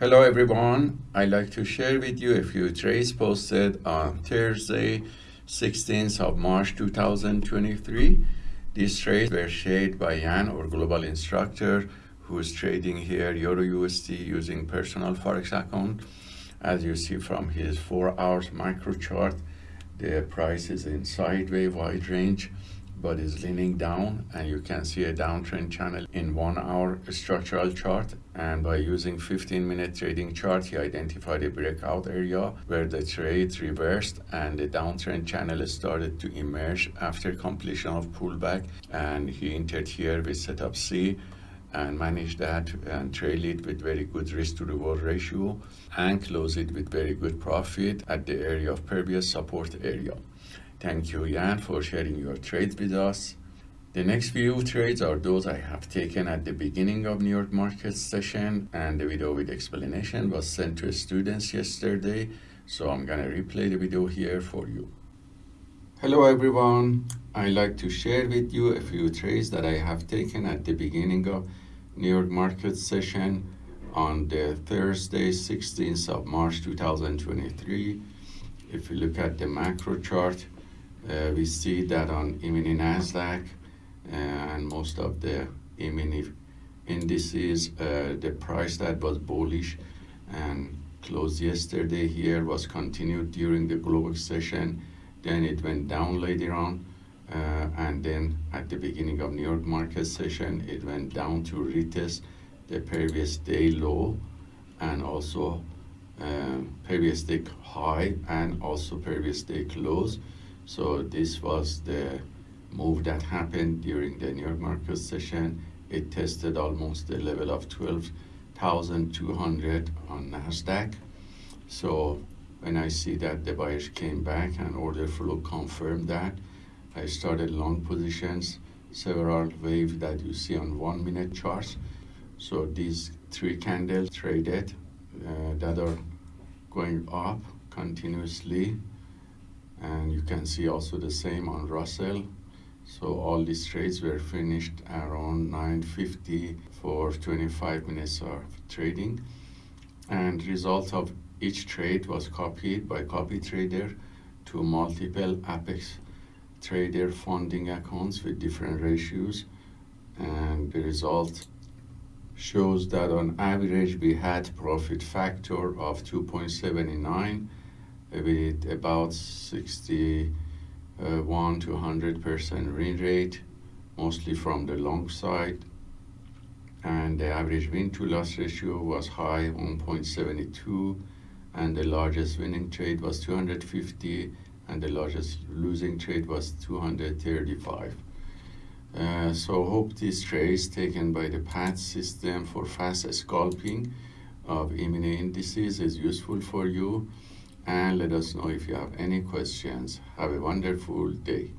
Hello everyone, I'd like to share with you a few trades posted on Thursday, 16th of March 2023. These trades were shared by Yan, our global instructor, who is trading here Euro USD using personal Forex account. As you see from his 4 hours macro chart, the price is in sideways wide range but is leaning down and you can see a downtrend channel in one hour structural chart and by using 15 minute trading chart he identified a breakout area where the trade reversed and the downtrend channel started to emerge after completion of pullback and he entered here with setup C and managed that and trail it with very good risk to reward ratio and close it with very good profit at the area of previous support area. Thank you, Jan, for sharing your trades with us. The next few trades are those I have taken at the beginning of New York market session and the video with explanation was sent to students yesterday. So I'm gonna replay the video here for you. Hello everyone. I'd like to share with you a few trades that I have taken at the beginning of New York market session on the Thursday, 16th of March 2023. If you look at the macro chart, uh, we see that on E-mini NASDAQ uh, and most of the indices, uh, the price that was bullish and closed yesterday here was continued during the global session. Then it went down later on. Uh, and then at the beginning of New York market session, it went down to retest the previous day low and also uh, previous day high and also previous day close. So this was the move that happened during the New York market session. It tested almost the level of 12,200 on NASDAQ. So when I see that the buyers came back and order flow confirmed that, I started long positions, several waves that you see on one minute charts. So these three candles traded uh, that are going up continuously and you can see also the same on Russell so all these trades were finished around 9.50 for 25 minutes of trading. And result of each trade was copied by copy trader to multiple apex trader funding accounts with different ratios. And the result shows that on average we had profit factor of 2.79 with about 61 to 100 percent win rate, mostly from the long side. And the average win to loss ratio was high, 1.72, and the largest winning trade was 250, and the largest losing trade was 235. Uh, so hope this trade taken by the PAT system for fast scalping of E-mini indices is useful for you and let us know if you have any questions. Have a wonderful day.